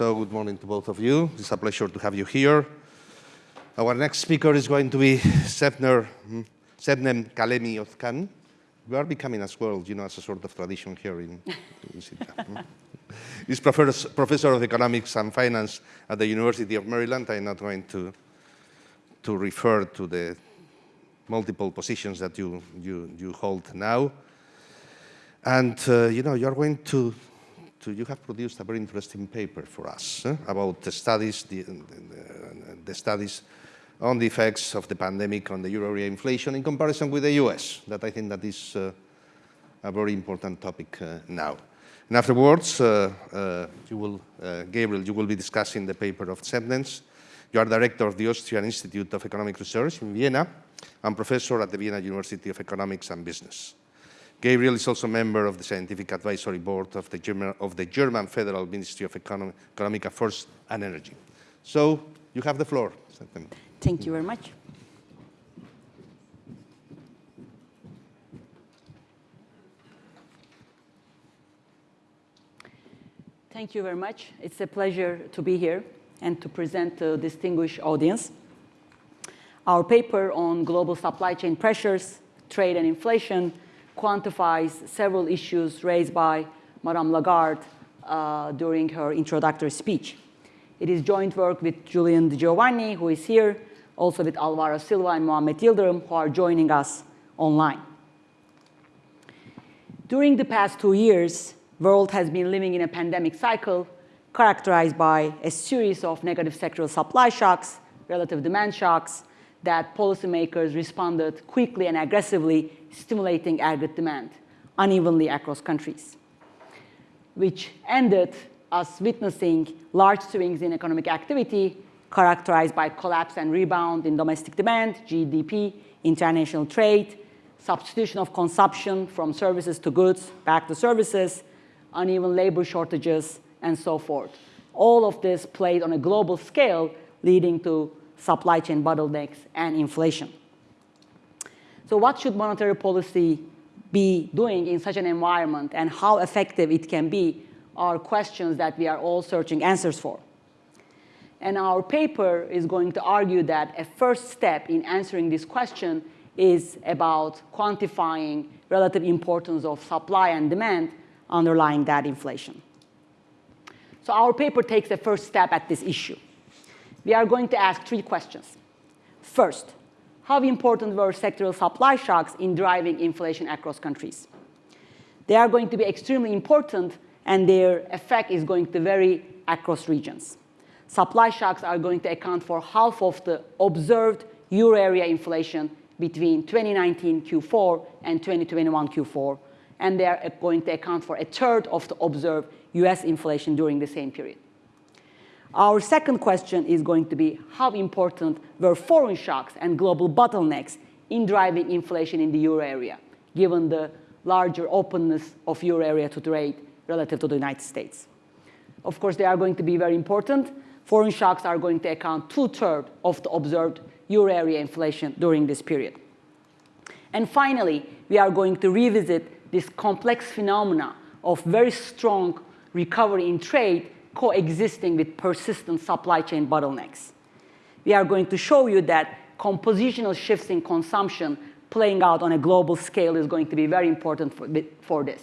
So good morning to both of you. It's a pleasure to have you here. Our next speaker is going to be Sebnem, hmm, Kalemli-Özcan. We are becoming as well, you know, as a sort of tradition here in, in hmm. He's professor, professor of economics and finance at the University of Maryland. I'm not going to, to refer to the multiple positions that you, you, you hold now. And, uh, you know, you're going to to, you have produced a very interesting paper for us eh, about the studies, the, the, the, studies on the effects of the pandemic on the euro area inflation in comparison with the US. That I think that is uh, a very important topic uh, now. And afterwards, uh, uh you will, uh, Gabriel, you will be discussing the paper of Sebnems. You are director of the Austrian Institute of Economic Research in Vienna and professor at the Vienna University of Economics and Business. Gabriel is also a member of the Scientific Advisory Board of the German, of the German Federal Ministry of Economic, Economic Affairs and Energy. So you have the floor. Thank you very much. Thank you very much. It's a pleasure to be here and to present to a distinguished audience. Our paper on global supply chain pressures, trade and inflation quantifies several issues raised by Madame Lagarde uh, during her introductory speech. It is joint work with Julian Di Giovanni, who is here, also with Alvaro Silva and Mohamed Yildirim, who are joining us online. During the past two years, world has been living in a pandemic cycle characterized by a series of negative sectoral supply shocks, relative demand shocks, that policymakers responded quickly and aggressively, stimulating aggregate demand unevenly across countries, which ended us witnessing large swings in economic activity characterized by collapse and rebound in domestic demand, GDP, international trade, substitution of consumption from services to goods back to services, uneven labor shortages, and so forth. All of this played on a global scale, leading to supply chain bottlenecks, and inflation. So what should monetary policy be doing in such an environment and how effective it can be are questions that we are all searching answers for. And our paper is going to argue that a first step in answering this question is about quantifying relative importance of supply and demand underlying that inflation. So our paper takes a first step at this issue we are going to ask three questions. First, how important were sectoral supply shocks in driving inflation across countries? They are going to be extremely important and their effect is going to vary across regions. Supply shocks are going to account for half of the observed euro area inflation between 2019 Q4 and 2021 Q4, and they are going to account for a third of the observed US inflation during the same period. Our second question is going to be how important were foreign shocks and global bottlenecks in driving inflation in the euro area, given the larger openness of euro area to trade relative to the United States. Of course, they are going to be very important. Foreign shocks are going to account two-thirds of the observed euro area inflation during this period. And finally, we are going to revisit this complex phenomena of very strong recovery in trade coexisting with persistent supply chain bottlenecks. We are going to show you that compositional shifts in consumption playing out on a global scale is going to be very important for, for this.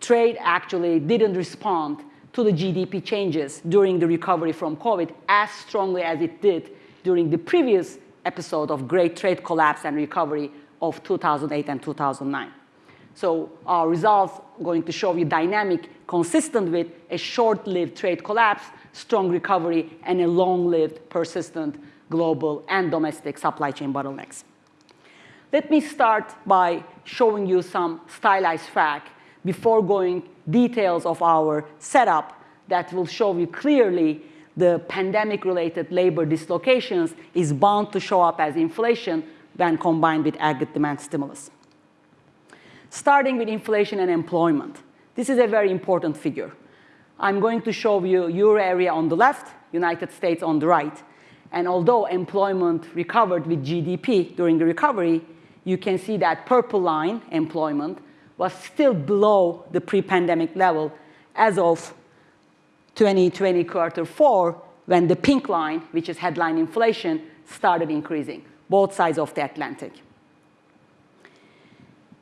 Trade actually didn't respond to the GDP changes during the recovery from COVID as strongly as it did during the previous episode of great trade collapse and recovery of 2008 and 2009. So our results going to show you dynamic consistent with a short-lived trade collapse, strong recovery, and a long-lived, persistent global and domestic supply chain bottlenecks. Let me start by showing you some stylized fact before going details of our setup that will show you clearly the pandemic-related labor dislocations is bound to show up as inflation when combined with aggregate demand stimulus. Starting with inflation and employment. This is a very important figure. I'm going to show you euro area on the left, United States on the right. And although employment recovered with GDP during the recovery, you can see that purple line, employment, was still below the pre-pandemic level as of 2020 quarter four, when the pink line, which is headline inflation, started increasing, both sides of the Atlantic.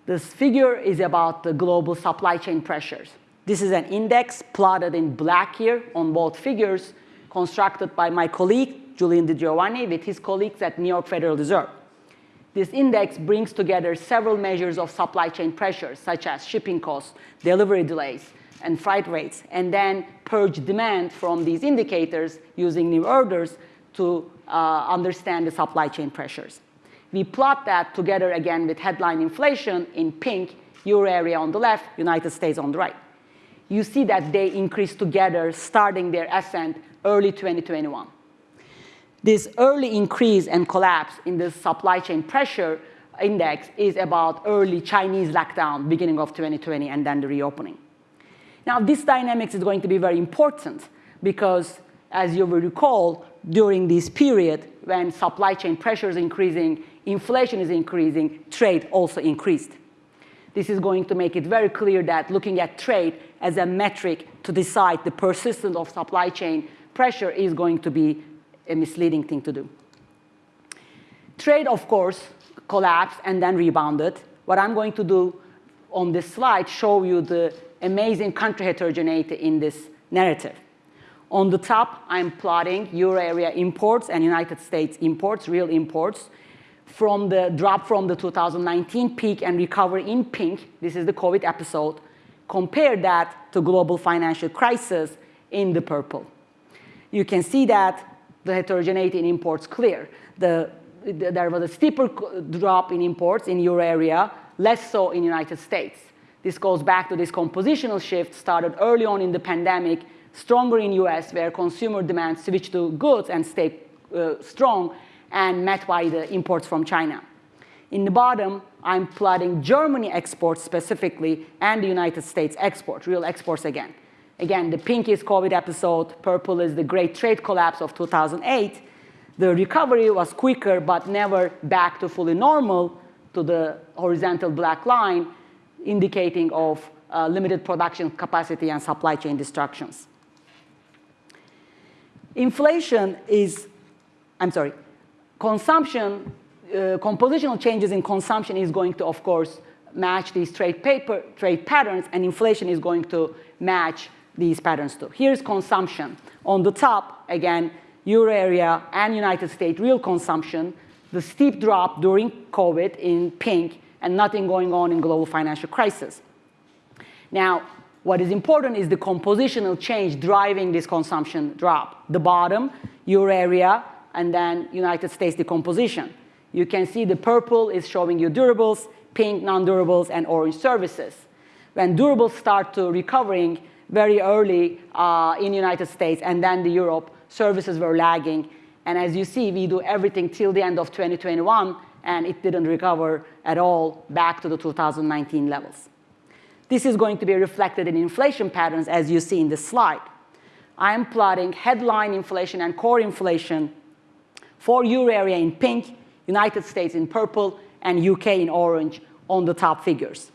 This figure is about the global supply chain pressures. This is an index plotted in black here on both figures, constructed by my colleague, Julian Di Giovanni, with his colleagues at New York Federal Reserve. This index brings together several measures of supply chain pressures, such as shipping costs, delivery delays, and freight rates, and then purge demand from these indicators using new orders to uh, understand the supply chain pressures. We plot that together again with headline inflation in pink, euro area on the left, United States on the right. You see that they increase together, starting their ascent early 2021. This early increase and collapse in the supply chain pressure index is about early Chinese lockdown, beginning of 2020, and then the reopening. Now, this dynamics is going to be very important because, as you will recall, during this period, when supply chain pressure is increasing, inflation is increasing, trade also increased. This is going to make it very clear that looking at trade as a metric to decide the persistence of supply chain pressure is going to be a misleading thing to do. Trade, of course, collapsed and then rebounded. What I'm going to do on this slide show you the amazing country heterogeneity in this narrative. On the top, I'm plotting euro area imports and United States imports, real imports, from the drop from the 2019 peak and recovery in pink. This is the COVID episode. Compare that to global financial crisis in the purple. You can see that the heterogeneity in imports clear. The, the, there was a steeper drop in imports in euro area, less so in United States. This goes back to this compositional shift started early on in the pandemic stronger in US where consumer demand switched to goods and stayed uh, strong and met by the imports from China. In the bottom, I'm plotting Germany exports specifically and the United States export, real exports again. Again, the pink is COVID episode, purple is the great trade collapse of 2008. The recovery was quicker, but never back to fully normal to the horizontal black line, indicating of uh, limited production capacity and supply chain destructions. Inflation is, I'm sorry, consumption, uh, compositional changes in consumption is going to, of course, match these trade, paper, trade patterns, and inflation is going to match these patterns too. Here's consumption. On the top, again, euro area and United States real consumption, the steep drop during COVID in pink, and nothing going on in global financial crisis. Now, what is important is the compositional change driving this consumption drop. The bottom, euro area, and then United States decomposition. You can see the purple is showing you durables, pink non-durables, and orange services. When durables start to recovering very early uh, in United States and then the Europe, services were lagging. And as you see, we do everything till the end of 2021, and it didn't recover at all back to the 2019 levels. This is going to be reflected in inflation patterns as you see in this slide. I am plotting headline inflation and core inflation for euro area in pink, United States in purple, and UK in orange on the top figures.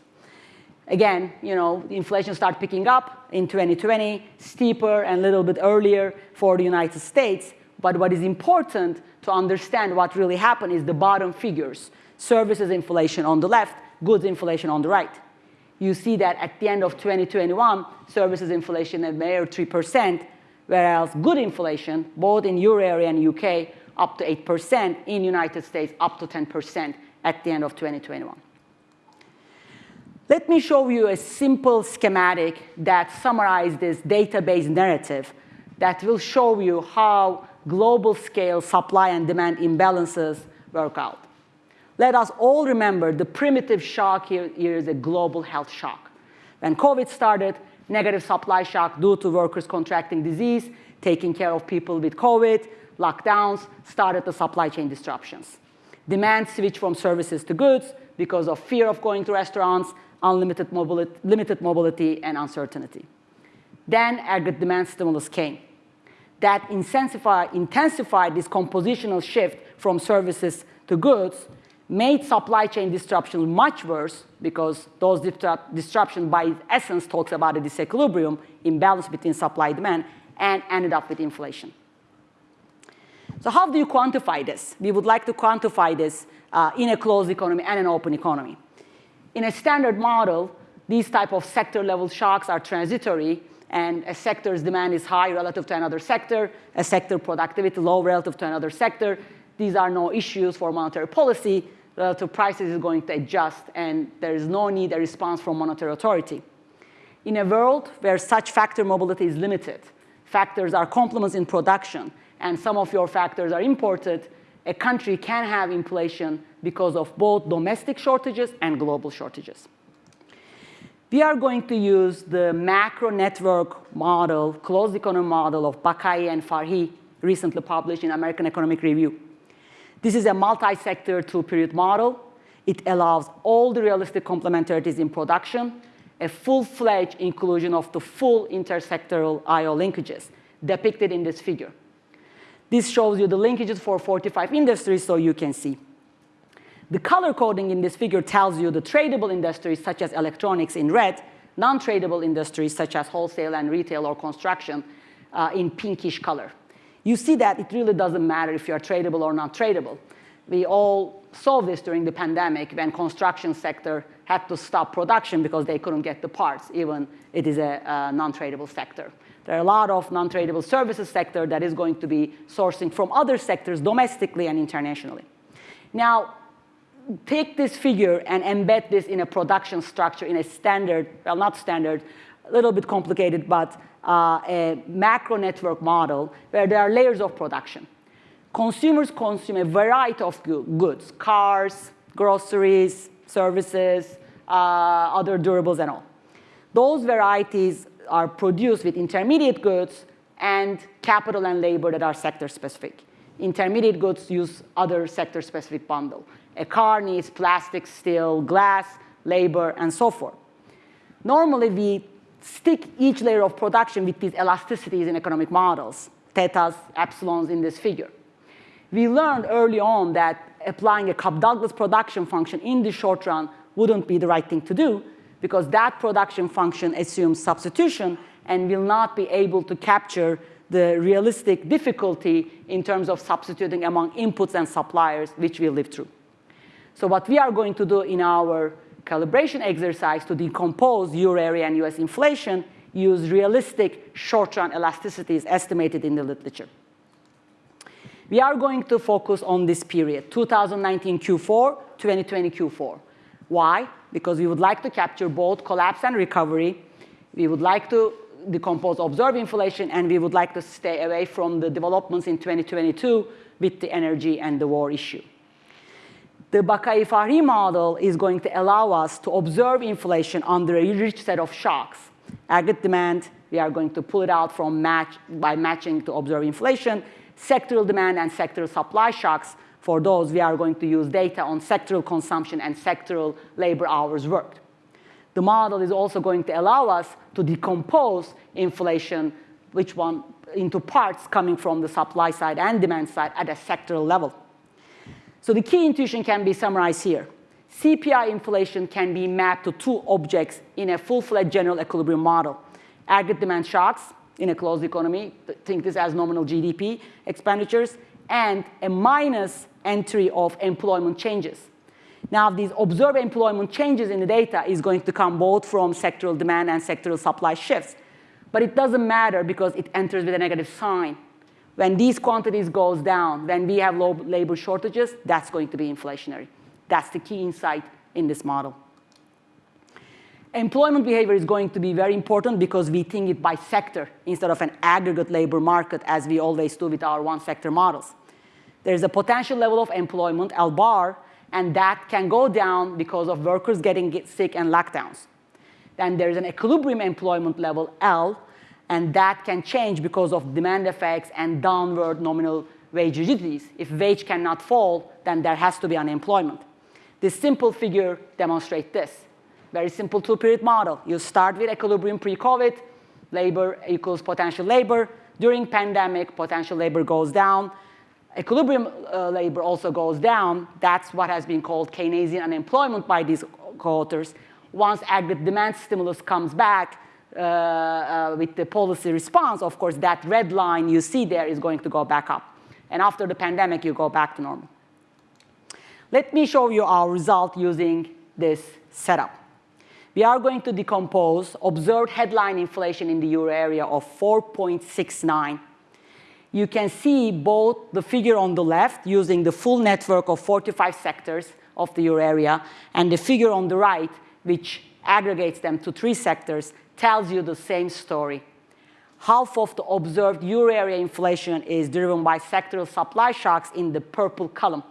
Again, you know, inflation started picking up in 2020, steeper and a little bit earlier for the United States. But what is important to understand what really happened is the bottom figures. Services inflation on the left, goods inflation on the right you see that at the end of 2021, services inflation at mere 3%, whereas good inflation, both in euro area and UK, up to 8%, in United States, up to 10% at the end of 2021. Let me show you a simple schematic that summarizes this database narrative that will show you how global scale supply and demand imbalances work out. Let us all remember the primitive shock here, here is a global health shock. When COVID started, negative supply shock due to workers contracting disease, taking care of people with COVID, lockdowns, started the supply chain disruptions. Demand switched from services to goods because of fear of going to restaurants, unlimited mobility, limited mobility, and uncertainty. Then aggregate demand stimulus came. That intensified this compositional shift from services to goods made supply chain disruptions much worse because those disruptions by essence talks about a disequilibrium, imbalance between supply and demand, and ended up with inflation. So how do you quantify this? We would like to quantify this uh, in a closed economy and an open economy. In a standard model, these type of sector level shocks are transitory and a sector's demand is high relative to another sector, a sector productivity low relative to another sector. These are no issues for monetary policy. Relative prices is going to adjust and there is no need a response from monetary authority. In a world where such factor mobility is limited, factors are complements in production, and some of your factors are imported, a country can have inflation because of both domestic shortages and global shortages. We are going to use the macro network model, closed economy model of Baqaee and Farhi, recently published in American Economic Review. This is a multi-sector two-period model. It allows all the realistic complementarities in production, a full-fledged inclusion of the full intersectoral IO linkages depicted in this figure. This shows you the linkages for 45 industries so you can see. The color coding in this figure tells you the tradable industries such as electronics in red, non-tradable industries such as wholesale and retail or construction uh, in pinkish color. You see that it really doesn't matter if you're tradable or not tradable. We all saw this during the pandemic when construction sector had to stop production because they couldn't get the parts, even it is a, a non-tradable sector. There are a lot of non-tradable services sector that is going to be sourcing from other sectors domestically and internationally. Now, take this figure and embed this in a production structure in a standard, well, not standard, a little bit complicated, but uh, a macro network model where there are layers of production. Consumers consume a variety of goods, cars, groceries, services, uh, other durables and all. Those varieties are produced with intermediate goods and capital and labor that are sector specific. Intermediate goods use other sector specific bundle. A car needs plastic, steel, glass, labor, and so forth. Normally, we stick each layer of production with these elasticities in economic models, thetas, epsilons in this figure. We learned early on that applying a Cobb-Douglas production function in the short run wouldn't be the right thing to do because that production function assumes substitution and will not be able to capture the realistic difficulty in terms of substituting among inputs and suppliers, which we live through. So what we are going to do in our calibration exercise to decompose euro area and US inflation use realistic short-run elasticities estimated in the literature. We are going to focus on this period, 2019 Q4, 2020 Q4. Why? Because we would like to capture both collapse and recovery. We would like to decompose observed inflation, and we would like to stay away from the developments in 2022 with the energy and the war issue. The Baqaee-Farhi model is going to allow us to observe inflation under a rich set of shocks. Aggregate demand, we are going to pull it out from match by matching to observe inflation. Sectoral demand and sectoral supply shocks, for those we are going to use data on sectoral consumption and sectoral labor hours worked. The model is also going to allow us to decompose inflation, which one into parts coming from the supply side and demand side at a sectoral level. So the key intuition can be summarized here. CPI inflation can be mapped to two objects in a full-fledged general equilibrium model. Aggregate demand shocks in a closed economy, think this as nominal GDP expenditures, and a minus entry of employment changes. Now, these observed employment changes in the data is going to come both from sectoral demand and sectoral supply shifts. But it doesn't matter because it enters with a negative sign. When these quantities goes down, when we have low labor shortages, that's going to be inflationary. That's the key insight in this model. Employment behavior is going to be very important because we think it by sector instead of an aggregate labor market as we always do with our one sector models. There's a potential level of employment, L bar, and that can go down because of workers getting sick and lockdowns. Then there's an equilibrium employment level, L, and that can change because of demand effects and downward nominal wage rigidities. If wage cannot fall, then there has to be unemployment. This simple figure demonstrates this. Very simple two-period model. You start with equilibrium pre-COVID, labor equals potential labor. During pandemic, potential labor goes down. Equilibrium uh, labor also goes down. That's what has been called Keynesian unemployment by these co-authors. Once aggregate demand stimulus comes back, uh, uh, with the policy response, of course, that red line you see there is going to go back up. And after the pandemic, you go back to normal. Let me show you our result using this setup. We are going to decompose observed headline inflation in the euro area of 4.69. You can see both the figure on the left using the full network of 45 sectors of the euro area and the figure on the right, which aggregates them to three sectors, tells you the same story. Half of the observed euro area inflation is driven by sectoral supply shocks in the purple column.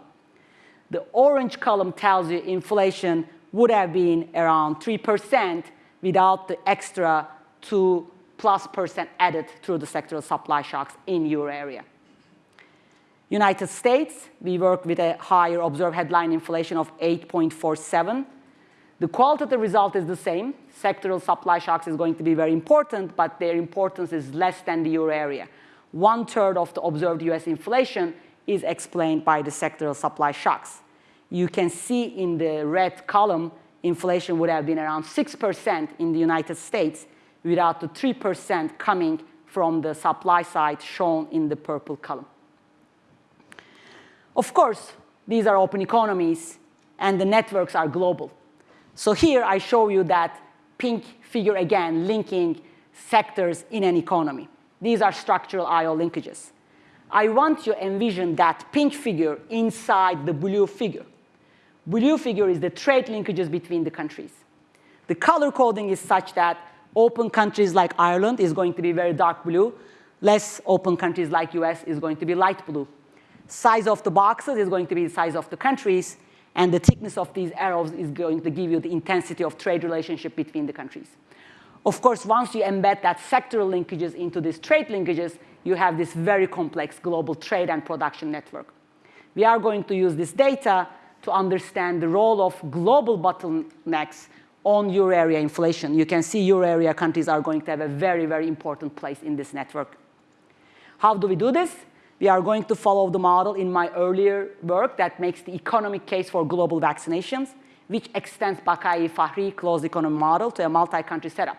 The orange column tells you inflation would have been around 3% without the extra 2 plus percent added through the sectoral supply shocks in euro area. United States, we work with a higher observed headline inflation of 8.47. The qualitative result is the same. Sectoral supply shocks is going to be very important, but their importance is less than the euro area. One third of the observed US inflation is explained by the sectoral supply shocks. You can see in the red column, inflation would have been around 6% in the United States without the 3% coming from the supply side shown in the purple column. Of course, these are open economies and the networks are global. So here I show you that pink figure again linking sectors in an economy. These are structural IO linkages. I want you to envision that pink figure inside the blue figure. Blue figure is the trade linkages between the countries. The color coding is such that open countries like Ireland is going to be very dark blue. Less open countries like US is going to be light blue. Size of the boxes is going to be the size of the countries, and the thickness of these arrows is going to give you the intensity of trade relationship between the countries. Of course, once you embed that sectoral linkages into these trade linkages, you have this very complex global trade and production network. We are going to use this data to understand the role of global bottlenecks on euro area inflation. You can see euro area countries are going to have a very, very important place in this network. How do we do this? We are going to follow the model in my earlier work that makes the economic case for global vaccinations, which extends Baqaee-Farhi closed economy model to a multi-country setup.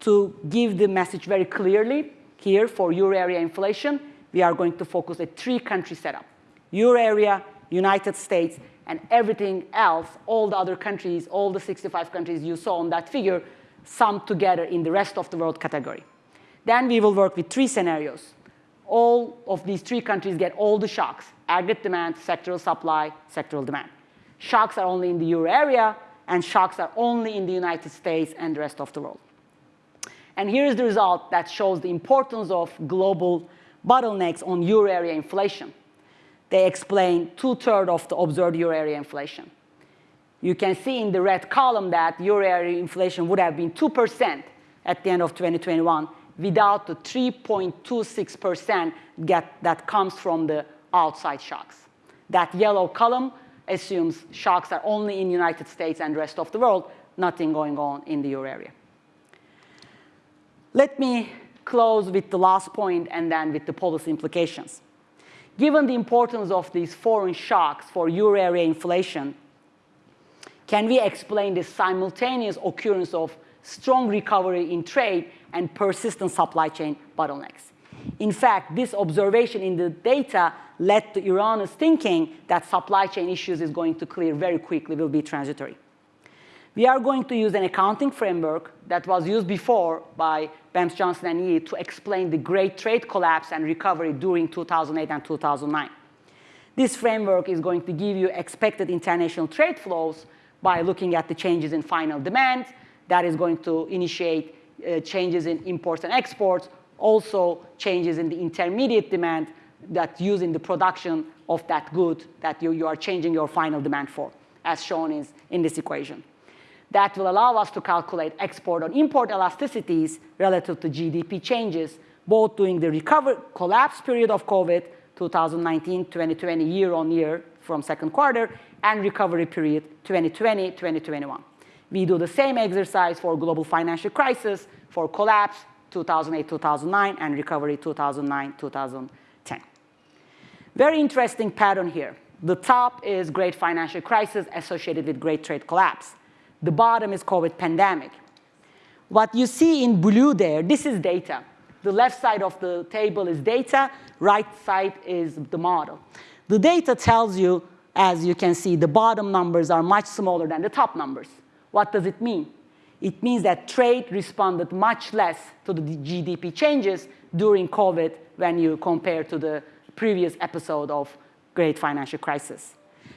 To give the message very clearly, here for euro area inflation, we are going to focus a three-country setup. Euro area, United States, and everything else, all the other countries, all the 65 countries you saw on that figure, summed together in the rest of the world category. Then we will work with three scenarios. All of these three countries get all the shocks, aggregate demand, sectoral supply, sectoral demand. Shocks are only in the euro area, and shocks are only in the United States and the rest of the world. And here's the result that shows the importance of global bottlenecks on euro area inflation they explain two-thirds of the observed euro area inflation. You can see in the red column that euro area inflation would have been 2% at the end of 2021 without the 3.26% that comes from the outside shocks. That yellow column assumes shocks are only in the United States and rest of the world, nothing going on in the euro area. Let me close with the last point and then with the policy implications. Given the importance of these foreign shocks for euro area inflation, can we explain the simultaneous occurrence of strong recovery in trade and persistent supply chain bottlenecks? In fact, this observation in the data led to erroneous thinking that supply chain issues is going to clear very quickly, will be transitory. We are going to use an accounting framework that was used before by Bems Johnson and Yi to explain the great trade collapse and recovery during 2008 and 2009. This framework is going to give you expected international trade flows by looking at the changes in final demand. That is going to initiate uh, changes in imports and exports, also changes in the intermediate demand that use in the production of that good that you, you are changing your final demand for, as shown is in this equation that will allow us to calculate export and import elasticities relative to GDP changes, both during the recover collapse period of COVID, 2019, 2020, year on year from second quarter, and recovery period 2020, 2021. We do the same exercise for global financial crisis, for collapse 2008, 2009, and recovery 2009, 2010. Very interesting pattern here. The top is great financial crisis associated with great trade collapse. The bottom is COVID pandemic. What you see in blue there, this is data. The left side of the table is data, right side is the model. The data tells you, as you can see, the bottom numbers are much smaller than the top numbers. What does it mean? It means that trade responded much less to the GDP changes during COVID when you compare to the previous episode of great financial crisis.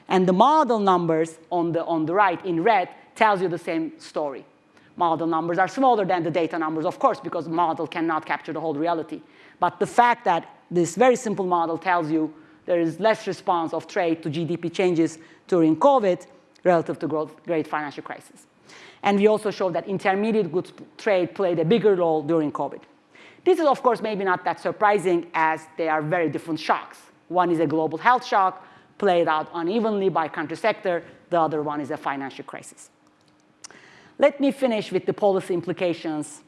And the model numbers on the, on the right in red tells you the same story. Model numbers are smaller than the data numbers, of course, because the model cannot capture the whole reality. But the fact that this very simple model tells you there is less response of trade to GDP changes during COVID relative to growth, great financial crisis. And we also showed that intermediate goods trade played a bigger role during COVID. This is, of course, maybe not that surprising as they are very different shocks. One is a global health shock played out unevenly by country sector. The other one is a financial crisis. Let me finish with the policy implications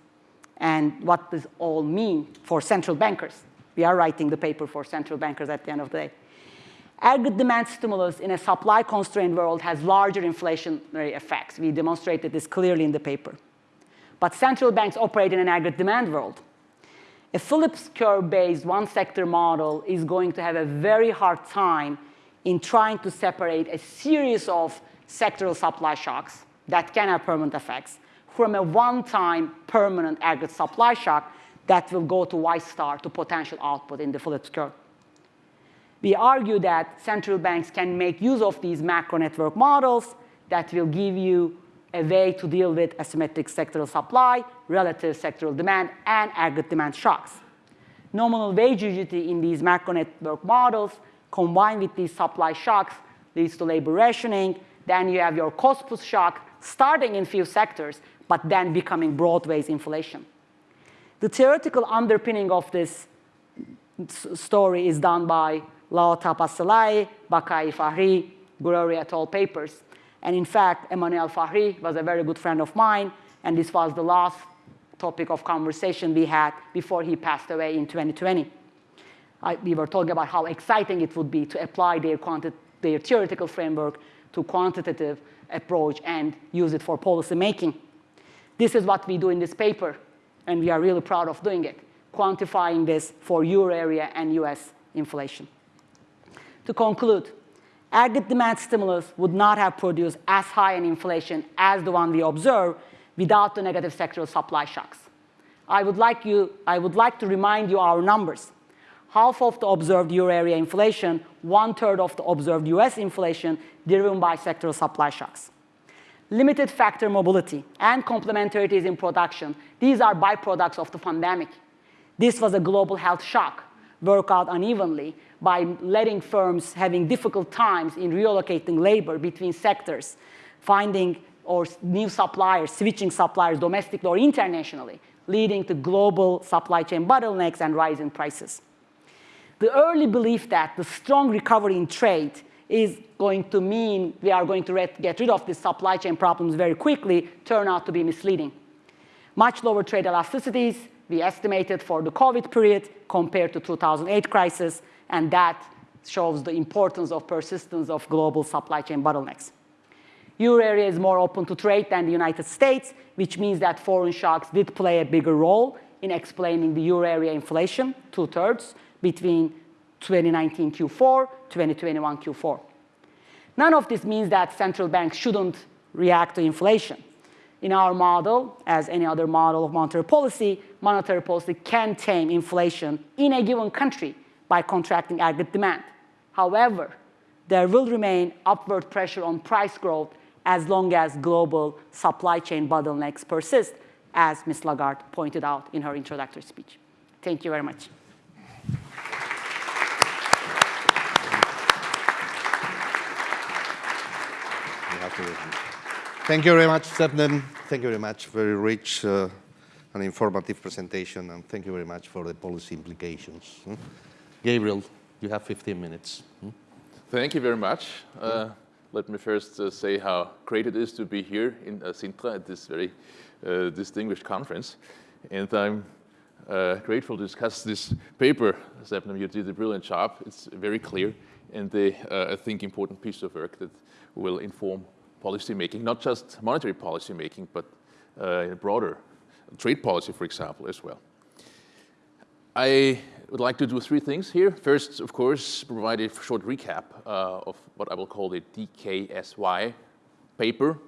and what this all mean for central bankers. We are writing the paper for central bankers at the end of the day. Aggregate demand stimulus in a supply-constrained world has larger inflationary effects. We demonstrated this clearly in the paper. But central banks operate in an aggregate demand world. A Phillips curve-based one-sector model is going to have a very hard time in trying to separate a series of sectoral supply shocks that can have permanent effects from a one-time permanent aggregate supply shock that will go to Y star to potential output in the Phillips curve. We argue that central banks can make use of these macro network models that will give you a way to deal with asymmetric sectoral supply, relative sectoral demand, and aggregate demand shocks. Nominal wage rigidity in these macro network models combined with these supply shocks leads to labor rationing. Then you have your cost push shock starting in few sectors, but then becoming broad-based inflation. The theoretical underpinning of this story is done by La'O Tahbaz-Salehi, Baqaee Farhi, Guerrieri et al. papers. And in fact, Emmanuel Farhi was a very good friend of mine, and this was the last topic of conversation we had before he passed away in 2020. I, we were talking about how exciting it would be to apply their, their theoretical framework to quantitative approach and use it for policy making. This is what we do in this paper, and we are really proud of doing it, quantifying this for euro area and US inflation. To conclude, aggregate demand stimulus would not have produced as high an inflation as the one we observe without the negative sectoral supply shocks. I would like, you, I would like to remind you our numbers. Half of the observed euro area inflation, one third of the observed US inflation driven by sectoral supply shocks. Limited factor mobility and complementarities in production, these are byproducts of the pandemic. This was a global health shock, work out unevenly, by letting firms having difficult times in relocating labor between sectors, finding or new suppliers, switching suppliers domestically or internationally, leading to global supply chain bottlenecks and rising prices. The early belief that the strong recovery in trade is going to mean we are going to get rid of these supply chain problems very quickly turned out to be misleading. Much lower trade elasticities, we estimated for the COVID period compared to 2008 crisis, and that shows the importance of persistence of global supply chain bottlenecks. Euro area is more open to trade than the United States, which means that foreign shocks did play a bigger role in explaining the euro area inflation, two-thirds, between 2019 Q4, 2021 Q4. None of this means that central banks shouldn't react to inflation. In our model, as any other model of monetary policy, monetary policy can tame inflation in a given country by contracting aggregate demand. However, there will remain upward pressure on price growth as long as global supply chain bottlenecks persist, as Ms. Lagarde pointed out in her introductory speech. Thank you very much. Thank you very much, Sebnem. Thank you very much. Very rich uh, and informative presentation, and thank you very much for the policy implications. Hmm? Gabriel, you have 15 minutes. Hmm? Thank you very much. Uh, let me first uh, say how great it is to be here in uh, Sintra at this very uh, distinguished conference. And I'm uh, grateful to discuss this paper. Sebnem, you did a brilliant job. It's very clear and a, uh, I think, important piece of work that will inform policy making, not just monetary policy making, but a broader trade policy, for example, as well. I would like to do three things here. First, of course, provide a short recap uh, of what I will call the DKSY paper,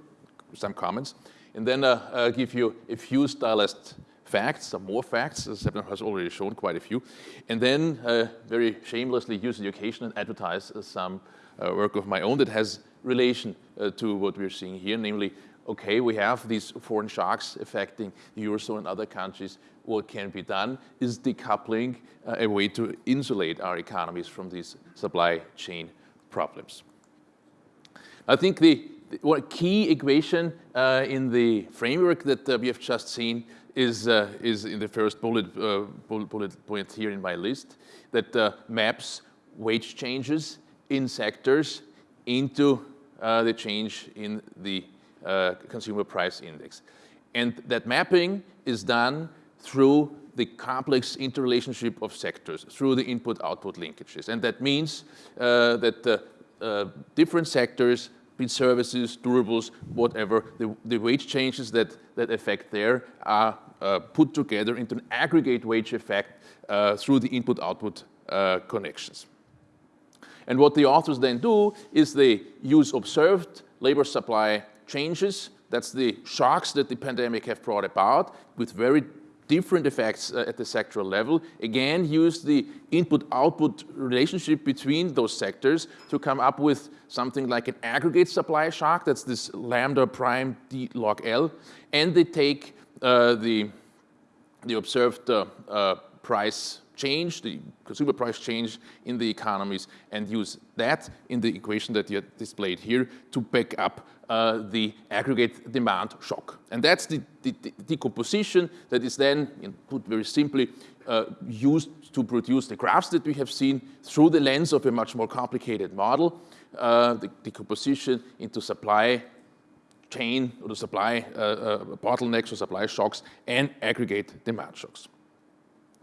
some comments, and then uh, uh, give you a few stylized facts, some more facts, as has already shown quite a few, and then uh, very shamelessly use the occasion and advertise some uh, work of my own that has relation uh, to what we're seeing here, namely okay, we have these foreign shocks affecting the Eurozone and other countries. What can be done? Is decoupling uh, a way to insulate our economies from these supply chain problems? I think the, the key equation uh, in the framework that uh, we have just seen is, uh, is in the first bullet, uh, bullet, bullet, point here in my list that maps wage changes in sectors into the change in the uh, consumer price index. And that mapping is done through the complex interrelationship of sectors, through the input-output linkages. And that means uh, that the uh, different sectors, be services, durables, whatever, the, the, wage changes that, that affect there are uh, put together into an aggregate wage effect uh, through the input-output uh, connections. And what the authors then do is they use observed labor supply changes. That's the shocks that the pandemic have brought about with very different effects uh, at the sectoral level. Again, use the input-output relationship between those sectors to come up with something like an aggregate supply shock. That's this lambda prime d log L. And they take uh, the, the observed uh, uh price change, the consumer price change in the economies, and use that in the equation that you displayed here to back up uh, the aggregate demand shock. And that's the, the, the decomposition that is then, you know, put very simply, uh, used to produce the graphs that we have seen through the lens of a much more complicated model, uh, the decomposition into supply chain or the supply uh, uh, bottlenecks or supply shocks and aggregate demand shocks.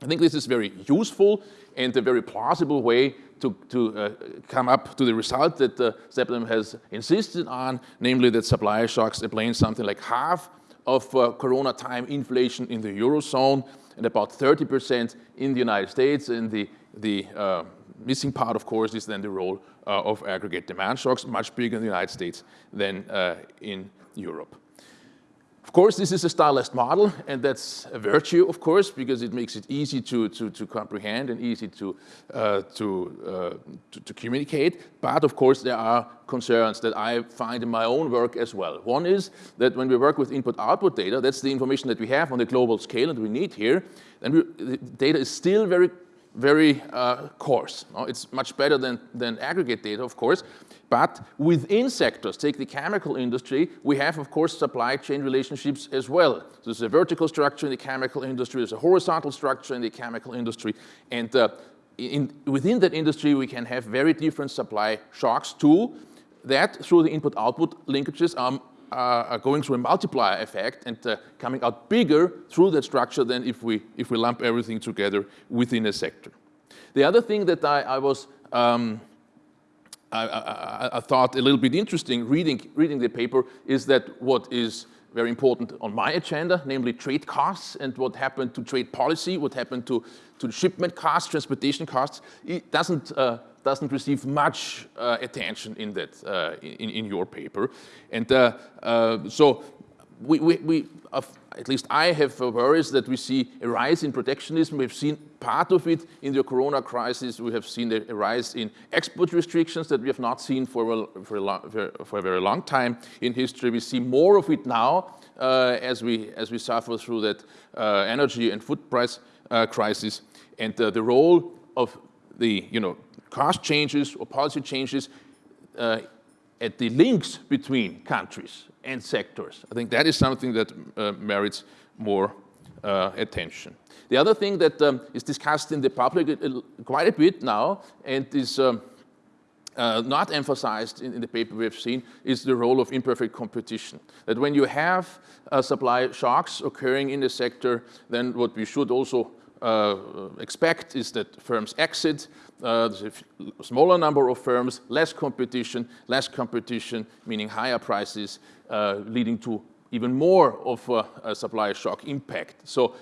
I think this is very useful and a very plausible way to, to uh, come up to the result that uh, Sebnem has insisted on, namely that supply shocks explain something like half of uh, corona time inflation in the Eurozone and about 30% in the United States. And the, the uh, missing part, of course, is then the role uh, of aggregate demand shocks, much bigger in the United States than uh, in Europe. Of course, this is a stylized model, and that's a virtue, of course, because it makes it easy to, to, to comprehend and easy to, uh, to, uh, to, to, communicate. But of course, there are concerns that I find in my own work as well. One is that when we work with input-output data, that's the information that we have on the global scale and we need here, and we, the data is still very very uh, coarse. No? It's much better than, than aggregate data, of course. But within sectors, take the chemical industry, we have, of course, supply chain relationships as well. There's a vertical structure in the chemical industry, there's a horizontal structure in the chemical industry, and uh, in, within that industry, we can have very different supply shocks too, that through the input-output linkages are, are, going through a multiplier effect and uh, coming out bigger through that structure than if we, if we lump everything together within a sector. The other thing that I, I was um, I, I, I, thought a little bit interesting reading, reading the paper is that what is very important on my agenda, namely trade costs and what happened to trade policy, what happened to, to shipment costs, transportation costs, it doesn't, uh, doesn't receive much uh, attention in that, uh, in, in your paper. And uh, uh, so we, we, we at least I have worries that we see a rise in protectionism. We've seen part of it in the corona crisis. We have seen a rise in export restrictions that we have not seen for a, for a, long, for a very long time in history. We see more of it now uh, as, we, as we suffer through that uh, energy and food price crisis. And the role of the you know, cost changes or policy changes uh, at the links between countries and sectors. I think that is something that uh, merits more uh, attention. The other thing that um, is discussed in the public uh, quite a bit now and is um, uh, not emphasized in, in, the paper we've seen is the role of imperfect competition. That when you have uh, supply shocks occurring in the sector, then what we should also uh, expect is that firms exit, uh, there's a smaller number of firms, less competition, less competition, meaning higher prices, uh, leading to even more of a, a supply shock impact. So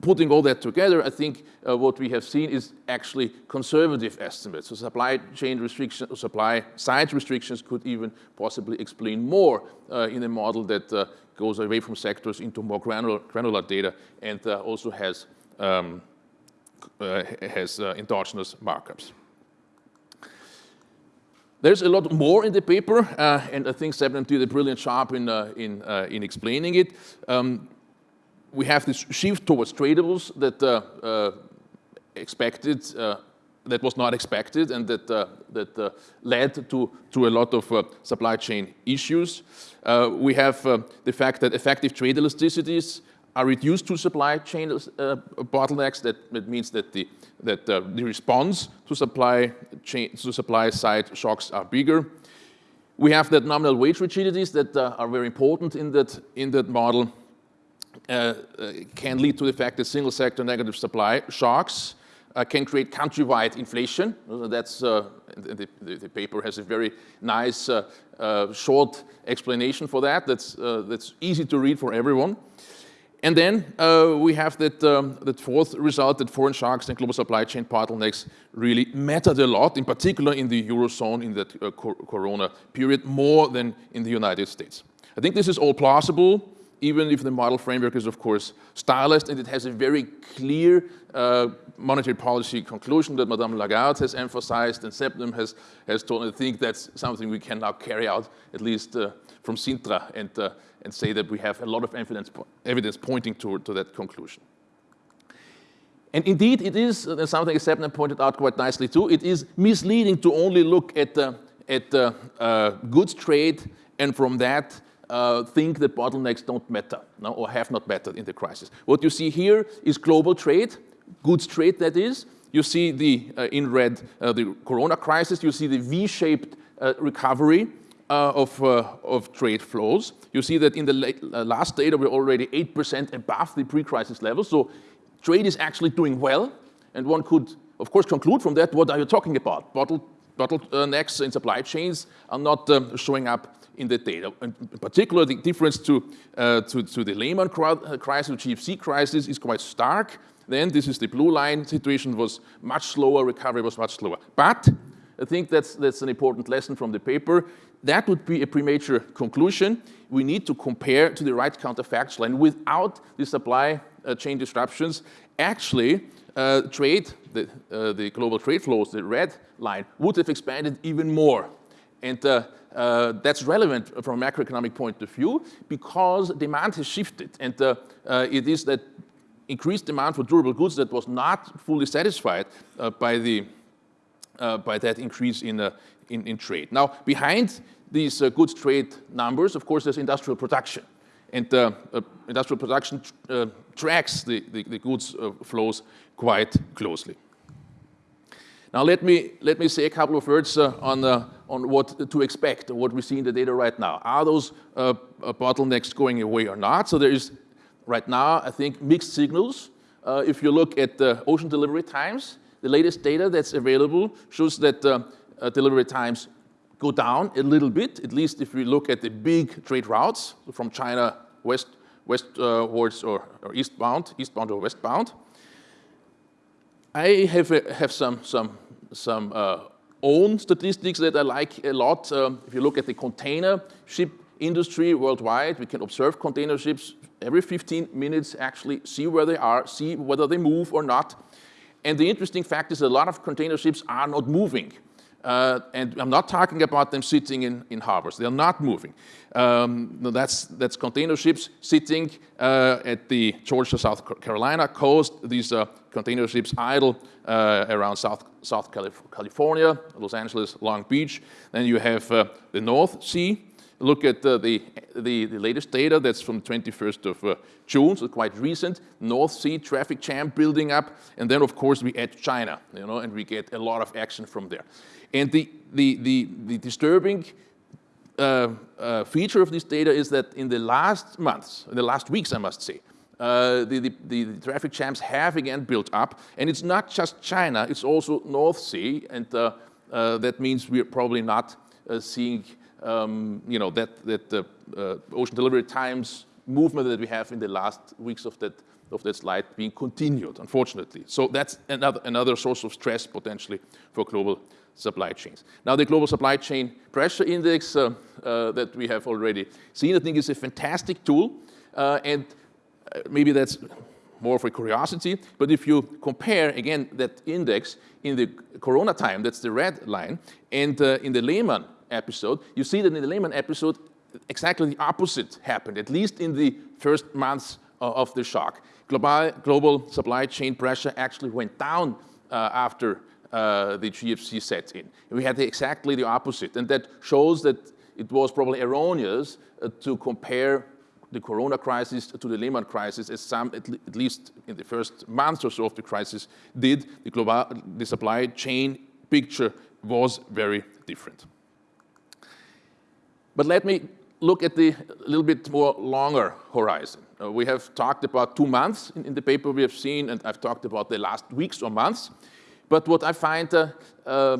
putting all that together, I think uh, what we have seen is actually conservative estimates. So supply chain restrictions, supply side restrictions could even possibly explain more uh, in a model that uh, goes away from sectors into more granular, granular data and uh, also has, um, has uh, endogenous markups. There's a lot more in the paper, and I think Sebnem did a brilliant job in, in, in explaining it. Um, we have this shift towards tradables that uh, uh, expected, uh, that was not expected and that, that led to, to a lot of supply chain issues. we have the fact that effective trade elasticities are reduced to supply chain uh, bottlenecks. That, that, means that the that uh, the response to supply chain to supply side shocks are bigger. We have that nominal wage rigidities that uh, are very important in that in that model. Uh, uh, can lead to the fact that single sector negative supply shocks uh, can create countrywide inflation. That's, the, the, the, paper has a very nice short explanation for that. That's, that's easy to read for everyone. And then we have that, um, that fourth result that foreign shocks and global supply chain bottlenecks really mattered a lot, in particular in the Eurozone in that corona period, more than in the United States. I think this is all plausible even if the model framework is, of course, stylized and it has a very clear uh, monetary policy conclusion that Madame Lagarde has emphasized and Sebnem has, has told, I think that's something we can now carry out, at least uh, from Sintra, and, uh, and say that we have a lot of evidence, evidence pointing to, to that conclusion. And indeed, it is uh, something Sebnem pointed out quite nicely too, it is misleading to only look at, at uh, goods trade and from that uh, think that bottlenecks don't matter no, or have not mattered in the crisis. What you see here is global trade, goods trade that is. You see the, uh, in red, uh, the corona crisis. You see the V-shaped uh, recovery uh, of, uh, of trade flows. You see that in the late, last data, we're already 8% above the pre-crisis level. So trade is actually doing well. And one could, of course, conclude from that, what are you talking about? Bottle, bottlenecks in supply chains are not um, showing up in the data. In particular, the difference to, uh, to, to, the Lehman uh, crisis, the GFC crisis is quite stark. Then this is the blue line situation was much slower, recovery was much slower. But I think that's, that's an important lesson from the paper. That would be a premature conclusion. We need to compare to the right counterfactual. And without the supply uh, chain disruptions, actually, uh, trade, the, uh, the global trade flows, the red line, would have expanded even more. And uh, uh, that's relevant from a macroeconomic point of view because demand has shifted. And uh, uh, it is that increased demand for durable goods that was not fully satisfied by, the, by that increase in, in, in, trade. Now, behind these goods trade numbers, of course, there's industrial production. And industrial production tracks the, the, the goods flows quite closely. Now let me, let me say a couple of words uh, on, uh, on what to expect, what we see in the data right now. Are those uh, uh bottlenecks going away or not? So there is, right now, I think, mixed signals. Uh, if you look at the ocean delivery times, the latest data that's available shows that uh, delivery times go down a little bit, at least if we look at the big trade routes from China west, westwards or, or eastbound, eastbound or westbound. I have, have some, some some uh, own statistics that I like a lot. Um, if you look at the container ship industry worldwide, we can observe container ships every 15 minutes, actually see where they are, see whether they move or not. And the interesting fact is a lot of container ships are not moving. Uh, and I'm not talking about them sitting in, in harbors. They're not moving. Um, no, that's, that's container ships sitting uh, at the Georgia, South Carolina coast. These uh, container ships idle uh, around South, South California, Los Angeles, Long Beach. Then you have uh, the North Sea. Look at uh, the, the, the, latest data that's from 21st of June, so quite recent. North Sea traffic jam building up. And then, of course, we add China, you know, and we get a lot of action from there. And the, the, the, the disturbing uh, uh, feature of this data is that in the last months, in the last weeks, I must say, uh, the, the, the, the, traffic jams have again built up. And it's not just China, it's also North Sea. And uh, uh, that means we're probably not uh, seeing um, you know, that, that uh, ocean delivery times movement that we have in the last weeks of that, of that slide being continued, unfortunately. So that's another, another source of stress potentially for global supply chains. Now, the global supply chain pressure index uh, uh, that we have already seen, I think is a fantastic tool. Uh, and uh, maybe that's more for curiosity, but if you compare, again, that index in the corona time, that's the red line, and uh, in the Lehman episode, you see that in the Lehman episode, exactly the opposite happened, at least in the first months of the shock. Global, global supply chain pressure actually went down uh, after uh, the GFC set in. We had the, exactly the opposite, and that shows that it was probably erroneous uh, to compare the corona crisis to the Lehman crisis, as some, at, le at, least in the first months or so of the crisis, did, the, global, the supply chain picture was very different. But let me look at the little bit more longer horizon. Uh, we have talked about two months in, in, the paper we have seen, and I've talked about the last weeks or months. But what I find uh, uh,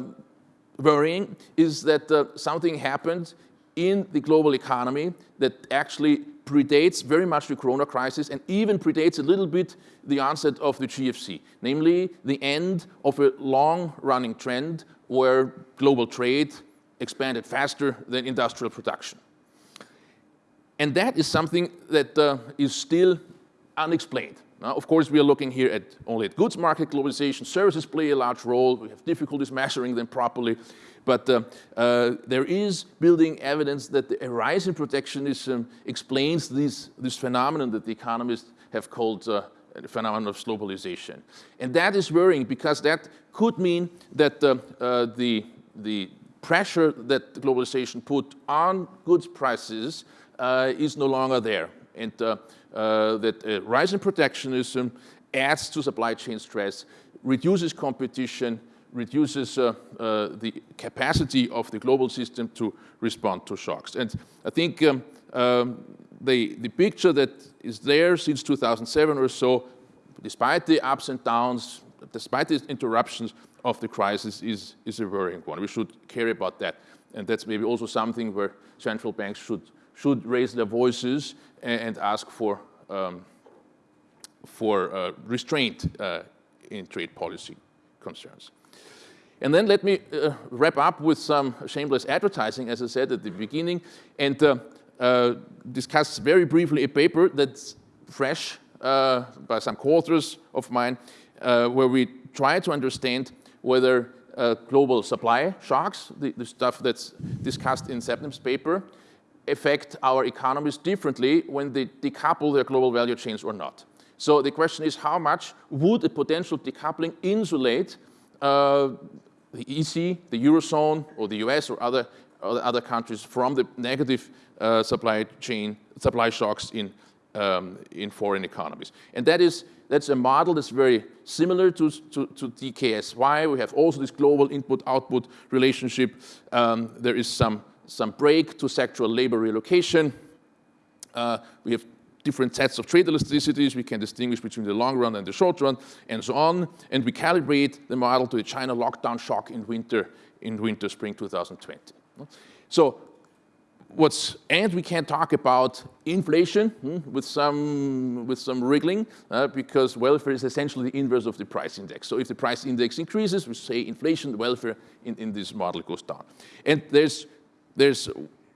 worrying is that uh, something happened in the global economy that actually predates very much the corona crisis and even predates a little bit the onset of the GFC, namely the end of a long-running trend where global trade expanded faster than industrial production. And that is something that uh, is still unexplained. Now, of course, we are looking here at only at goods market globalization. Services play a large role. We have difficulties measuring them properly. But uh, uh, there is building evidence that the rise in protectionism explains this, this phenomenon that the economists have called uh, the phenomenon of globalization. And that is worrying because that could mean that uh, uh, the, the pressure that globalization put on goods prices uh, is no longer there. And that a rise in protectionism adds to supply chain stress, reduces competition, reduces uh, uh, the capacity of the global system to respond to shocks. And I think um, um, the, the picture that is there since 2007 or so, despite the ups and downs, despite the interruptions of the crisis, is, is a worrying one. We should care about that. And that's maybe also something where central banks should, should raise their voices and, and ask for, um, for uh, restraint uh, in trade policy concerns. And then let me uh, wrap up with some shameless advertising, as I said at the beginning, and uh, uh, discuss very briefly a paper that's fresh uh, by some co-authors of mine, where we try to understand whether uh, global supply shocks, the, the, stuff that's discussed in Sebnem's paper, affect our economies differently when they decouple their global value chains or not. So the question is how much would a potential decoupling insulate uh, the EC, the Eurozone, or the US or other, other countries from the negative uh, supply chain, supply shocks in, um, in foreign economies. And that is, that's a model that's very similar to, to, to DKSY. We have also this global input-output relationship. Um, there is some, some break to sectoral labor relocation. Uh, we have different sets of trade elasticities. We can distinguish between the long run and the short run and so on. And we calibrate the model to the China lockdown shock in winter, in winter, spring 2020. So what's, and we can't talk about inflation hmm, with, some, with some wriggling uh, because welfare is essentially the inverse of the price index. So if the price index increases, we say inflation, welfare in, in this model goes down. And there's, there's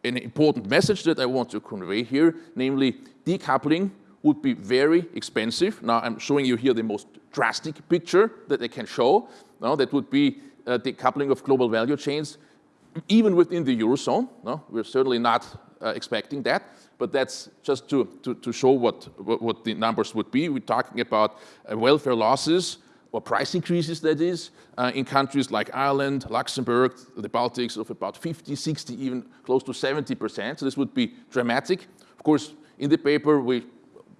an important message that I want to convey here, namely decoupling would be very expensive. Now I'm showing you here the most drastic picture that I can show. Now that would be uh, decoupling of global value chains, even within the Eurozone. No, we're certainly not uh, expecting that, but that's just to, to, to show what, what, what, the numbers would be. We're talking about uh, welfare losses or price increases, that is, uh, in countries like Ireland, Luxembourg, the Baltics of about 50, 60, even close to 70%. So this would be dramatic. Of course, in the paper, we,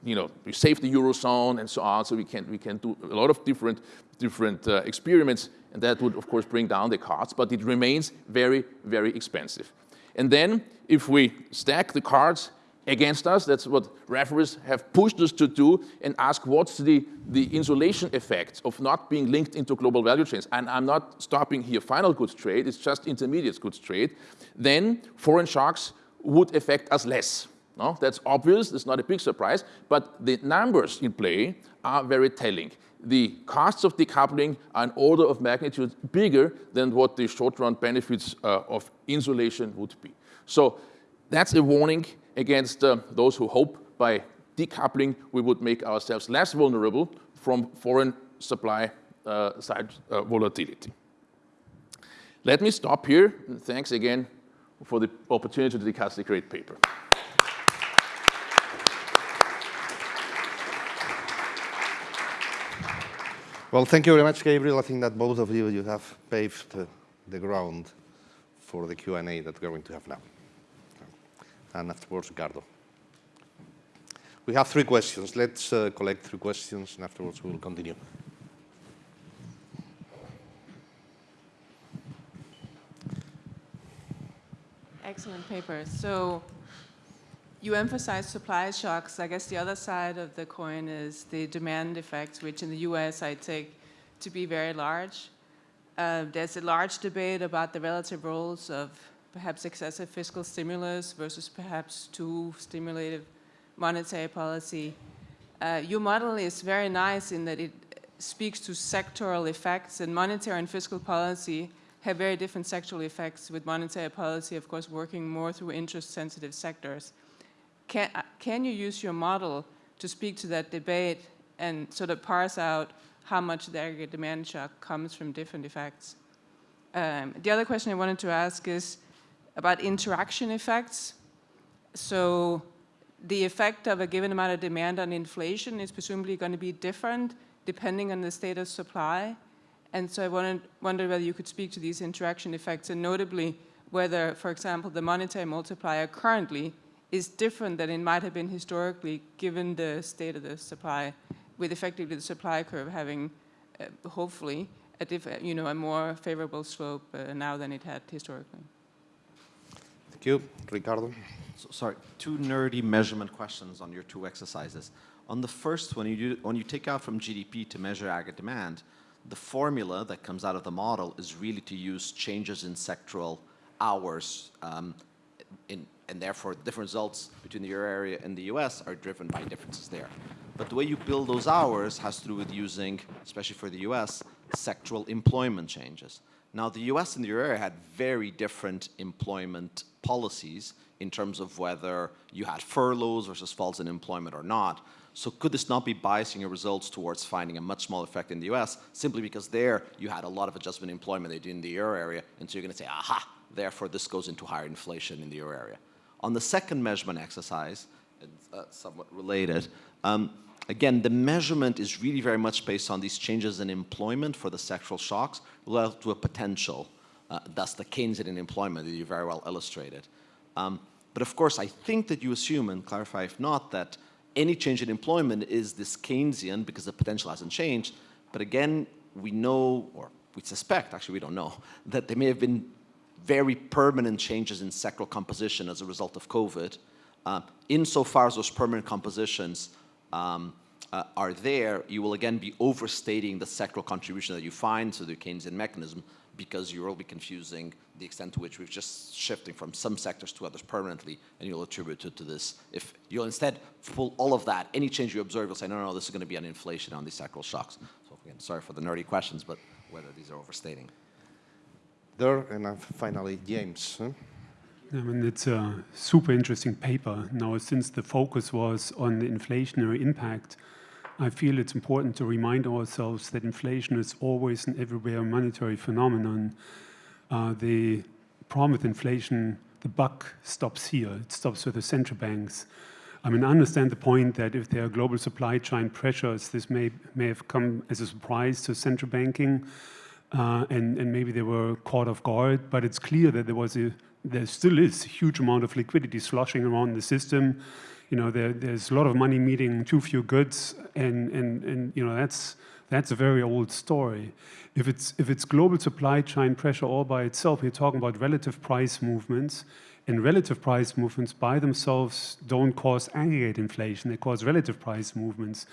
you know, we save the Eurozone and so on, so we can, we can do a lot of different, different uh, experiments, and that would, of course, bring down the cards, but it remains very, very expensive. And then, if we stack the cards against us. That's what referees have pushed us to do and ask what's the, the insulation effect of not being linked into global value chains. And I'm not stopping here final goods trade, it's just intermediate goods trade. Then foreign shocks would affect us less. No? That's obvious, it's not a big surprise, but the numbers in play are very telling. The costs of decoupling are an order of magnitude bigger than what the short-run benefits uh, of insulation would be. So that's a warning against uh, those who hope by decoupling we would make ourselves less vulnerable from foreign supply uh, side uh, volatility. Let me stop here. Thanks again for the opportunity to discuss the great paper. Well, thank you very much, Gabriel. I think that both of you, you have paved the ground for the Q&A that we're going to have now. And afterwards, Ricardo. We have three questions. Let's uh, collect three questions, and afterwards we will continue. Excellent paper. So you emphasize supply shocks. I guess the other side of the coin is the demand effects, which in the US I take to be very large. Uh, there's a large debate about the relative roles of perhaps excessive fiscal stimulus versus perhaps too stimulative monetary policy. Uh, your model is very nice in that it speaks to sectoral effects and monetary and fiscal policy have very different sectoral effects with monetary policy, of course, working more through interest-sensitive sectors. Can, uh, can you use your model to speak to that debate and sort of parse out how much the aggregate demand shock comes from different effects? Um, the other question I wanted to ask is about interaction effects. So the effect of a given amount of demand on inflation is presumably going to be different depending on the state of supply. And so I wanted, wondered whether you could speak to these interaction effects and notably whether, for example, the monetary multiplier currently is different than it might have been historically given the state of the supply, with effectively the supply curve having, uh, hopefully, a, diff you know, a more favorable slope uh, now than it had historically. Thank you. Ricardo? So, sorry, two nerdy measurement questions on your two exercises. On the first one, you do, when you take out from GDP to measure aggregate demand, the formula that comes out of the model is really to use changes in sectoral hours um, in, and therefore different results between the euro area and the US are driven by differences there. But the way you build those hours has to do with using, especially for the US, sectoral employment changes. Now the US and the euro area had very different employment policies in terms of whether you had furloughs versus falls in employment or not. So could this not be biasing your results towards finding a much smaller effect in the US simply because there you had a lot of adjustment employment they did in the euro area and so you're going to say, aha, therefore this goes into higher inflation in the euro area. On the second measurement exercise, uh, somewhat related, um, again, the measurement is really very much based on these changes in employment for the sectoral shocks relative to a potential. Uh, that's the Keynesian employment that you very well illustrated. Um, but of course, I think that you assume, and clarify if not, that any change in employment is this Keynesian because the potential hasn't changed. But again, we know, or we suspect, actually we don't know, that there may have been very permanent changes in sectoral composition as a result of COVID. Uh, insofar as those permanent compositions um, uh, are there, you will again be overstating the sectoral contribution that you find to the Keynesian mechanism because you will be confusing the extent to which we're just shifting from some sectors to others permanently, and you'll attribute it to this. If you'll instead pull all of that, any change you observe, you'll say, no, no, no this is going to be an inflation on these sectoral shocks. So again, sorry for the nerdy questions, but whether these are overstating. And uh, finally, James. I mean, it's a super interesting paper. Now, since the focus was on the inflationary impact, I feel it's important to remind ourselves that inflation is always and everywhere a monetary phenomenon. Uh, the problem with inflation, the buck stops here. It stops with the central banks. I mean, I understand the point that if there are global supply chain pressures, this may, may have come as a surprise to central banking, uh, and, and maybe they were caught off guard, but it's clear that there was a, there still is a huge amount of liquidity sloshing around the system you know, there, there's a lot of money meeting too few goods, and, and, and you know, that's, that's a very old story. If it's, if it's global supply chain pressure all by itself, we're talking about relative price movements, and relative price movements by themselves don't cause aggregate inflation, they cause relative price movements.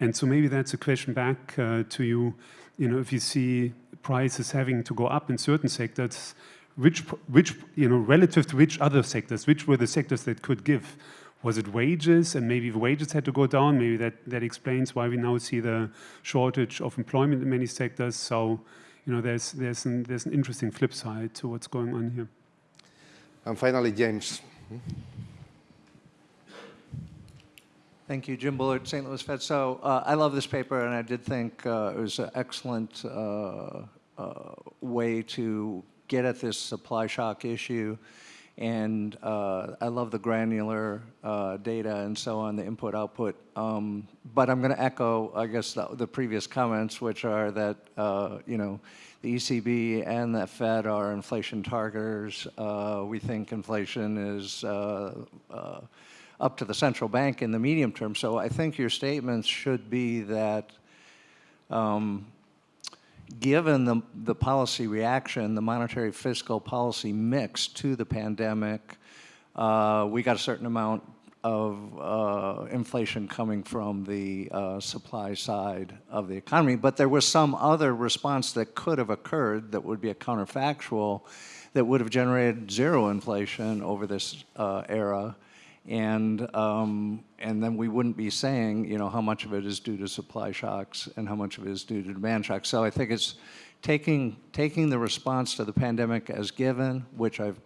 And so maybe that's a question back uh, to you, you know, if you see prices having to go up in certain sectors, which, which, you know, relative to which other sectors, which were the sectors that could give? Was it wages? And maybe wages had to go down, maybe that, that explains why we now see the shortage of employment in many sectors. So, you know, there's, there's, an, there's an interesting flip side to what's going on here. And finally, James. Hmm? Thank you, Jim Bullard, St. Louis Fed. So uh, I love this paper, and I did think uh, it was an excellent uh, uh, way to get at this supply shock issue. And uh, I love the granular uh, data and so on, the input output. Um, but I'm going to echo, I guess, the, the, previous comments, which are that you know the ECB and the Fed are inflation targeters. we think inflation is up to the central bank in the medium term. So I think your statements should be that um, given the, the policy reaction, the monetary fiscal policy mix to the pandemic, uh, we got a certain amount of uh, inflation coming from the uh, supply side of the economy, but there was some other response that could have occurred that would be a counterfactual that would have generated zero inflation over this uh, era and um, and then we wouldn't be saying you know how much of it is due to supply shocks and how much of it is due to demand shocks. So I think it's taking taking the response to the pandemic as given, which I've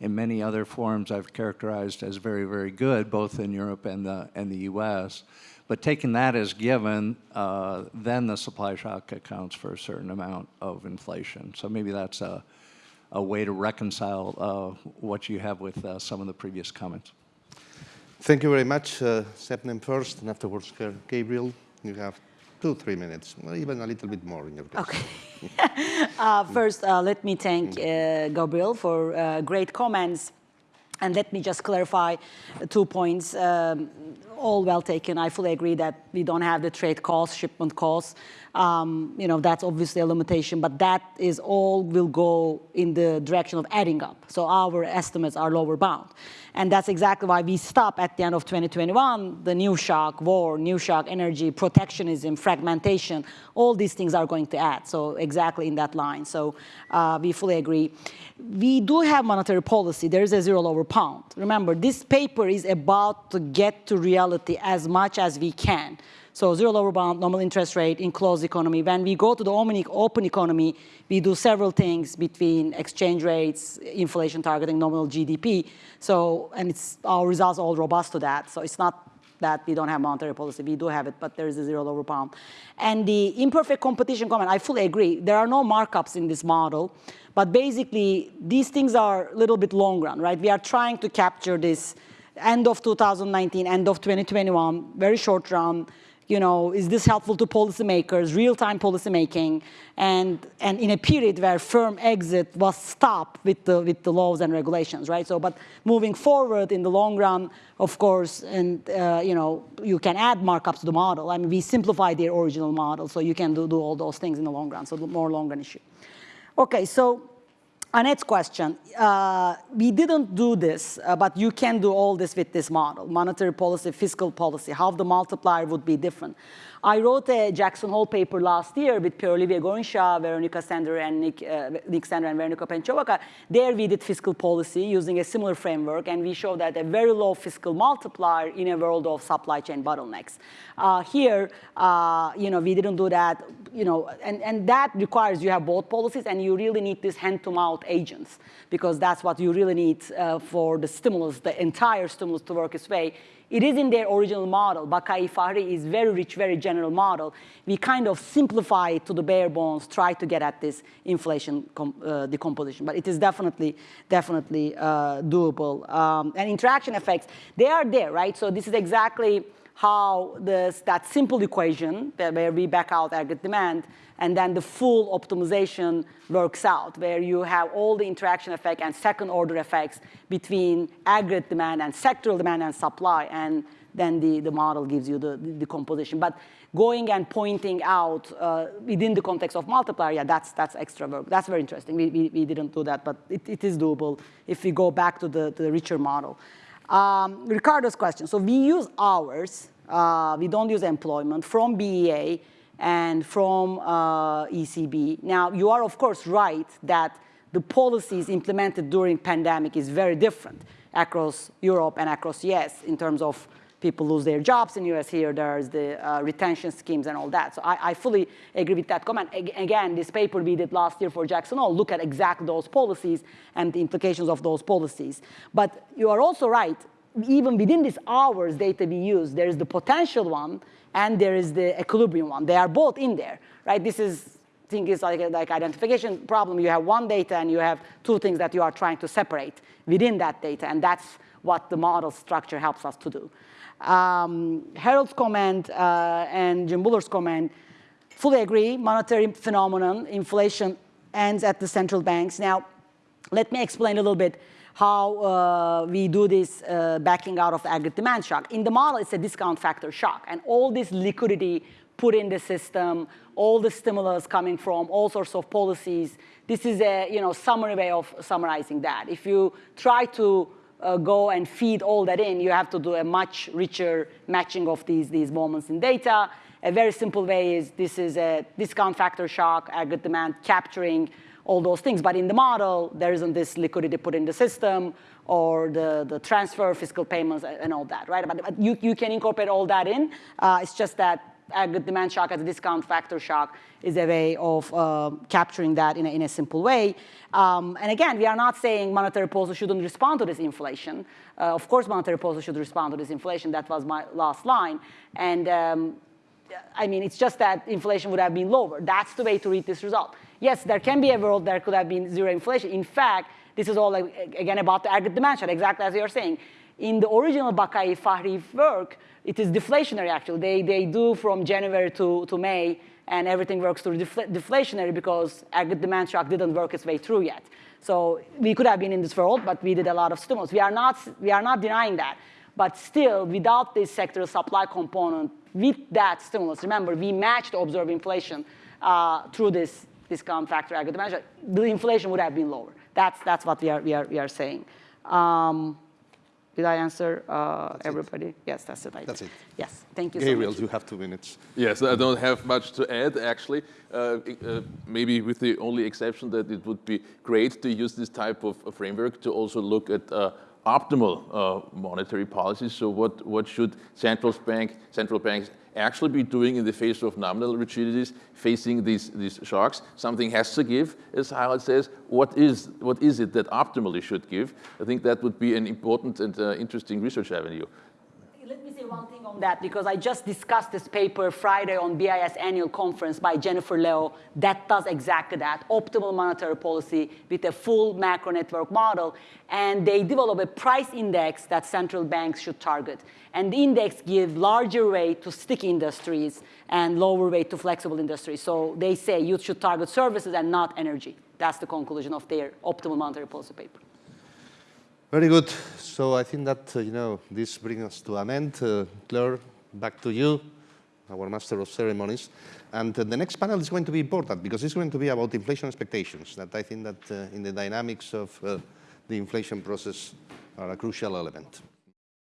in many other forms I've characterized as very very good, both in Europe and the and the U.S. But taking that as given, uh, then the supply shock accounts for a certain amount of inflation. So maybe that's a, a way to reconcile uh, what you have with uh, some of the previous comments. Thank you very much. Uh, Sebnem first, and afterwards Gabriel. You have two, three minutes, or even a little bit more in your case. Okay. uh, first, uh, let me thank uh, Gabriel for uh, great comments. And let me just clarify two points. Um, all well taken. I fully agree that we don't have the trade costs, shipment costs. Um, you know, that's obviously a limitation, but that is all will go in the direction of adding up. So our estimates are lower bound. And that's exactly why we stop at the end of 2021, the new shock, war, new shock, energy, protectionism, fragmentation, all these things are going to add. So exactly in that line. So uh, we fully agree. We do have monetary policy. There is a zero lower bound. Remember, this paper is about to get to reality as much as we can. So zero lower bound, normal interest rate in closed economy. When we go to the open economy, we do several things between exchange rates, inflation targeting, nominal GDP. So, and it's, our results are all robust to that. So it's not that we don't have monetary policy. We do have it, but there is a zero lower bound. And the imperfect competition comment, I fully agree. There are no markups in this model. But basically, these things are a little bit long run, right? We are trying to capture this end of 2019, end of 2021, very short run, you know, is this helpful to policymakers, real-time policymaking, and, and in a period where firm exit was stopped with the, with the laws and regulations, right? So, but moving forward in the long run, of course, and, uh, you know, you can add markups to the model. I mean, we simplified the original model, so you can do, do all those things in the long run, so more long run issue. Okay, so Annette's question, uh, we didn't do this, uh, but you can do all this with this model, monetary policy, fiscal policy, how the multiplier would be different. I wrote a Jackson Hole paper last year with Pierre-Olivier Gourinchas, Veronica Sander, and Nick, uh, Nick Sander and Veronica Penciakova. There we did fiscal policy using a similar framework, and we showed that a very low fiscal multiplier in a world of supply chain bottlenecks. Uh, here, uh, you know, we didn't do that, you know, and, and that requires you have both policies, and you really need this hand-to-mouth agents, because that's what you really need uh, for the stimulus, the entire stimulus to work its way it is in their original model. Baqaee Farhi is very rich, very general model. We kind of simplify it to the bare bones, try to get at this inflation uh, decomposition. But it is definitely, definitely uh, doable. Um, and interaction effects, they are there, right? So this is exactly how this, that simple equation where we back out aggregate demand and then the full optimization works out, where you have all the interaction effect and second order effects between aggregate demand and sectoral demand and supply, and then the, the model gives you the, the composition. But going and pointing out uh, within the context of multiplier, yeah, that's, that's extra work. That's very interesting. We, we, we didn't do that, but it, it is doable if we go back to the, to the richer model. Um, Ricardo's question. So we use hours. Uh, we don't use employment from BEA and from uh, ECB. Now, you are, of course, right that the policies implemented during pandemic is very different across Europe and across US in terms of people lose their jobs in US here, there's the uh, retention schemes and all that. So I, I, fully agree with that comment. A again, this paper we did last year for Jackson Hole look at exactly those policies and the implications of those policies. But you are also right, even within this hours data we use, there is the potential one and there is the equilibrium one. They are both in there, right? This is thing is like, like identification problem. You have one data and you have two things that you are trying to separate within that data, and that's what the model structure helps us to do. Um, Harold's comment uh, and Jim Bullard's comment, fully agree, monetary phenomenon, inflation ends at the central banks. Now, let me explain a little bit how uh, we do this uh, backing out of aggregate demand shock. In the model, it's a discount factor shock, and all this liquidity put in the system, all the stimulus coming from all sorts of policies. This is a you know, summary way of summarizing that. If you try to uh, go and feed all that in, you have to do a much richer matching of these, these moments in data. A very simple way is this is a discount factor shock, aggregate demand capturing all those things. But in the model, there isn't this liquidity put in the system or the, the transfer, fiscal payments, and all that, right? But, you, you can incorporate all that in. Uh, it's just that demand shock as a discount factor shock is a way of uh, capturing that in a, in a simple way. Um, and again, we are not saying monetary policy shouldn't respond to this inflation. Uh, of course, monetary policy should respond to this inflation. That was my last line. And um, I mean, it's just that inflation would have been lower. That's the way to read this result. Yes, there can be a world there could have been zero inflation. In fact, this is all, like, again, about the aggregate demand shock, exactly as you're saying. In the original Baqaee Farhi work, it is deflationary actually. They, they do from January to, to May and everything works through defl deflationary because aggregate demand shock didn't work its way through yet. So we could have been in this world, but we did a lot of stimulus. We are not, we are not denying that. But still, without this sector supply component, with that stimulus, remember, we matched observed inflation uh, through this discount factor aggregate demand shock, the inflation would have been lower. That's, that's what we are, we are, we are saying. Um, did I answer uh, everybody? It. Yes, that's it. That's it. Yes, thank you Gabriel, so much. you have two minutes. Yes, I don't have much to add, actually. Uh, uh, maybe with the only exception that it would be great to use this type of framework to also look at uh, optimal uh, monetary policies. So what, what should central, bank, central banks actually be doing in the face of nominal rigidities, facing these, these shocks. Something has to give, as Harold says. What is, what is it that optimally should give? I think that would be an important and uh, interesting research avenue. Let me say one thing on that because I just discussed this paper Friday on BIS annual conference by Jennifer La'O that does exactly that, optimal monetary policy with a full macro network model. And they develop a price index that central banks should target. And the index gives larger weight to sticky industries and lower weight to flexible industries. So they say you should target services and not energy. That's the conclusion of their optimal monetary policy paper. Very good. So I think that, uh, you know, this brings us to an end. Uh, Claire, back to you, our master of ceremonies. And uh, the next panel is going to be important because it's going to be about inflation expectations that I think that uh, in the dynamics of uh, the inflation process are a crucial element.